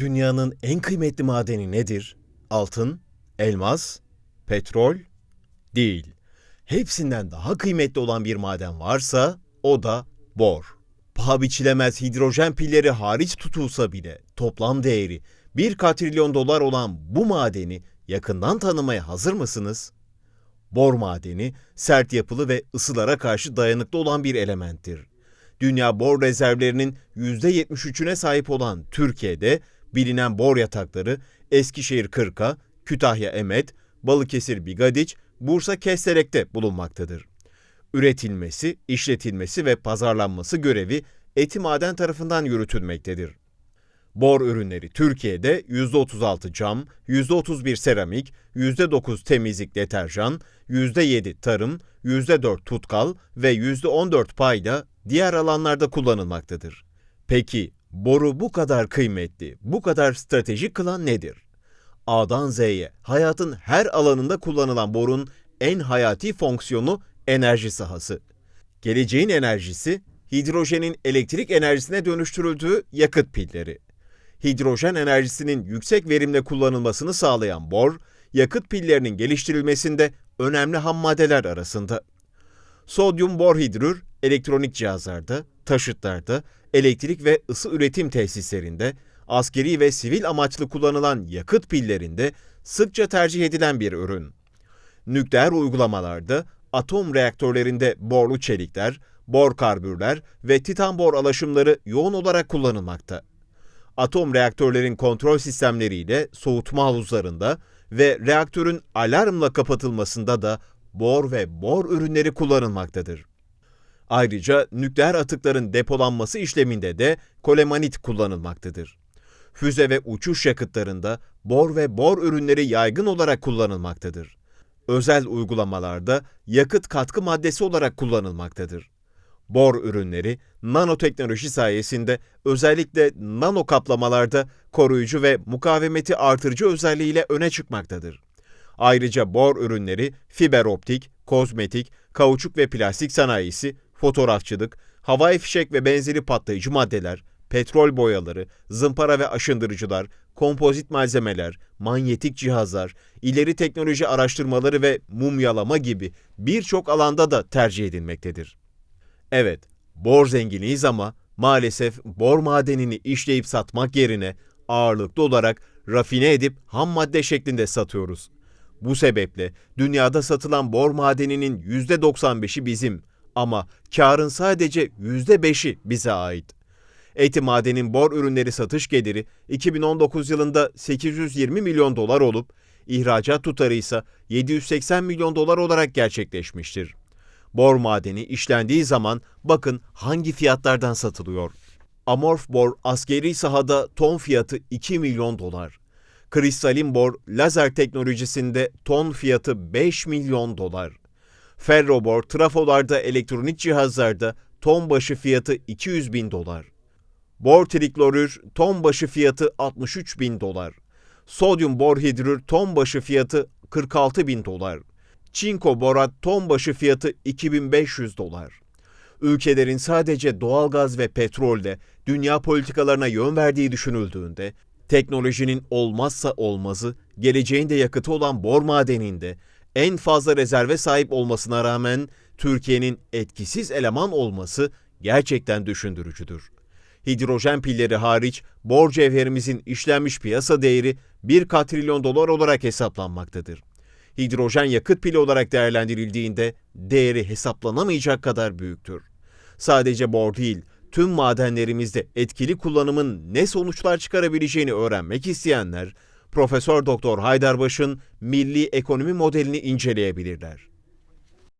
Dünyanın en kıymetli madeni nedir? Altın, elmas, petrol? Değil. Hepsinden daha kıymetli olan bir maden varsa o da bor. Paha biçilemez hidrojen pilleri hariç tutulsa bile toplam değeri 1 katrilyon dolar olan bu madeni yakından tanımaya hazır mısınız? Bor madeni sert yapılı ve ısılara karşı dayanıklı olan bir elementtir. Dünya bor rezervlerinin %73'üne sahip olan Türkiye'de bilinen bor yatakları Eskişehir Kırka, Kütahya Emet, Balıkesir Bigadiç, Bursa Kesterek'te bulunmaktadır. Üretilmesi, işletilmesi ve pazarlanması görevi Etimaden tarafından yürütülmektedir. Bor ürünleri Türkiye'de %36 cam, %31 seramik, %9 temizlik deterjan, %7 tarım, %4 tutkal ve %14 payda diğer alanlarda kullanılmaktadır. Peki boru bu kadar kıymetli, bu kadar stratejik kılan nedir? A'dan Z'ye hayatın her alanında kullanılan borun en hayati fonksiyonu enerji sahası. Geleceğin enerjisi hidrojenin elektrik enerjisine dönüştürüldüğü yakıt pilleri. Hidrojen enerjisinin yüksek verimle kullanılmasını sağlayan bor, yakıt pillerinin geliştirilmesinde önemli ham maddeler arasında. Sodyum borhidrür elektronik cihazlarda, taşıtlarda, elektrik ve ısı üretim tesislerinde, askeri ve sivil amaçlı kullanılan yakıt pillerinde sıkça tercih edilen bir ürün. Nükleer uygulamalarda atom reaktörlerinde borlu çelikler, bor karbürler ve titan bor alaşımları yoğun olarak kullanılmakta. Atom reaktörlerin kontrol sistemleriyle soğutma havuzlarında ve reaktörün alarmla kapatılmasında da bor ve bor ürünleri kullanılmaktadır. Ayrıca nükleer atıkların depolanması işleminde de kolemanit kullanılmaktadır. Füze ve uçuş yakıtlarında bor ve bor ürünleri yaygın olarak kullanılmaktadır. Özel uygulamalarda yakıt katkı maddesi olarak kullanılmaktadır. Bor ürünleri nanoteknoloji sayesinde özellikle nano kaplamalarda koruyucu ve mukavemeti artırıcı özelliğiyle öne çıkmaktadır. Ayrıca bor ürünleri fiber optik, kozmetik, kauçuk ve plastik sanayisi, fotoğrafçılık, havai fişek ve benzeri patlayıcı maddeler, petrol boyaları, zımpara ve aşındırıcılar, kompozit malzemeler, manyetik cihazlar, ileri teknoloji araştırmaları ve mumyalama gibi birçok alanda da tercih edilmektedir. Evet, bor zenginiyiz ama maalesef bor madenini işleyip satmak yerine ağırlıklı olarak rafine edip ham madde şeklinde satıyoruz. Bu sebeple dünyada satılan bor madeninin %95'i bizim ama karın sadece %5'i bize ait. Eti madenin bor ürünleri satış geliri 2019 yılında 820 milyon dolar olup ihracat tutarı ise 780 milyon dolar olarak gerçekleşmiştir. Bor madeni işlendiği zaman bakın hangi fiyatlardan satılıyor. Amorf bor askeri sahada ton fiyatı 2 milyon dolar. Kristalin bor lazer teknolojisinde ton fiyatı 5 milyon dolar. Ferrobor trafolarda elektronik cihazlarda ton başı fiyatı 200 bin dolar. Bor triklorür ton başı fiyatı 63 bin dolar. Sodyum borhidrür ton başı fiyatı 46 bin dolar. Çinko borat ton başı fiyatı 2500 dolar. Ülkelerin sadece doğalgaz ve petrolde dünya politikalarına yön verdiği düşünüldüğünde teknolojinin olmazsa olmazı, geleceğin de yakıtı olan bor madeninde en fazla rezerve sahip olmasına rağmen Türkiye'nin etkisiz eleman olması gerçekten düşündürücüdür. Hidrojen pilleri hariç bor cevherimizin işlenmiş piyasa değeri 1 katrilyon dolar olarak hesaplanmaktadır. Hidrojen yakıt pili olarak değerlendirildiğinde değeri hesaplanamayacak kadar büyüktür. Sadece bor değil, tüm madenlerimizde etkili kullanımın ne sonuçlar çıkarabileceğini öğrenmek isteyenler Profesör Doktor Haydarbaş'ın milli ekonomi modelini inceleyebilirler.